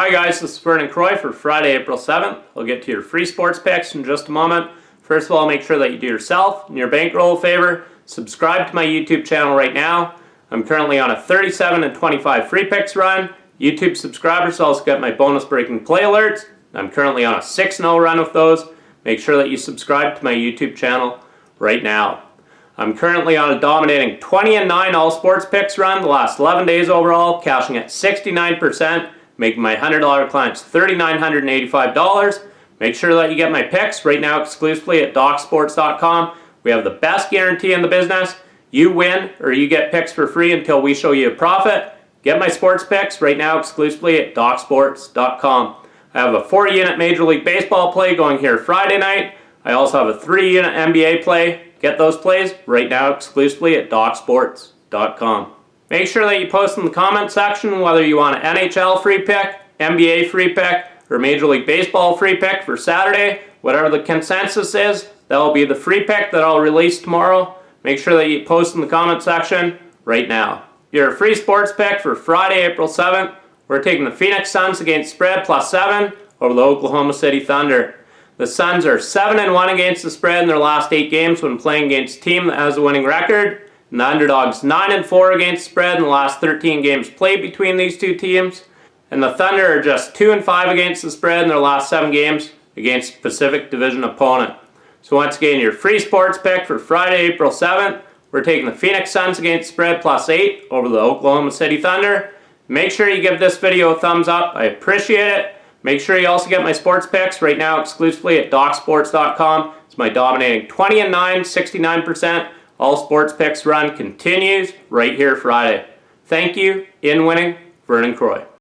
Hi guys, this is Vernon Croy for Friday, April 7th. I'll get to your free sports picks in just a moment. First of all, make sure that you do yourself and your bankroll a favor. Subscribe to my YouTube channel right now. I'm currently on a 37 and 25 free picks run. YouTube subscribers also get my bonus breaking play alerts. I'm currently on a 6-0 run with those. Make sure that you subscribe to my YouTube channel right now. I'm currently on a dominating 20 and 9 all sports picks run the last 11 days overall, cashing at 69%, making my $100 clients $3,985. Make sure that you get my picks right now exclusively at DocSports.com. We have the best guarantee in the business. You win or you get picks for free until we show you a profit. Get my sports picks right now exclusively at DocSports.com. I have a 4 unit Major League Baseball play going here Friday night. I also have a 3 unit NBA play. Get those plays right now exclusively at DocSports.com. Make sure that you post in the comment section whether you want an NHL free pick, NBA free pick, or Major League Baseball free pick for Saturday. Whatever the consensus is, that will be the free pick that I'll release tomorrow. Make sure that you post in the comment section right now. Your free sports pick for Friday, April 7th. We're taking the Phoenix Suns against spread plus 7 over the Oklahoma City Thunder. The Suns are 7 and 1 against the spread in their last 8 games when playing against a team that has a winning record. The underdogs 9 and 4 against spread in the last 13 games played between these two teams. And the Thunder are just 2 and 5 against the spread in their last 7 games against Pacific Division opponent. So once again, your free sports pick for Friday, April 7th. We're taking the Phoenix Suns against spread plus 8 over the Oklahoma City Thunder. Make sure you give this video a thumbs up. I appreciate it. Make sure you also get my sports picks right now exclusively at DocSports.com. It's my dominating 20 and 9, 69%. All sports picks run continues right here Friday. Thank you. In winning, Vernon Croy.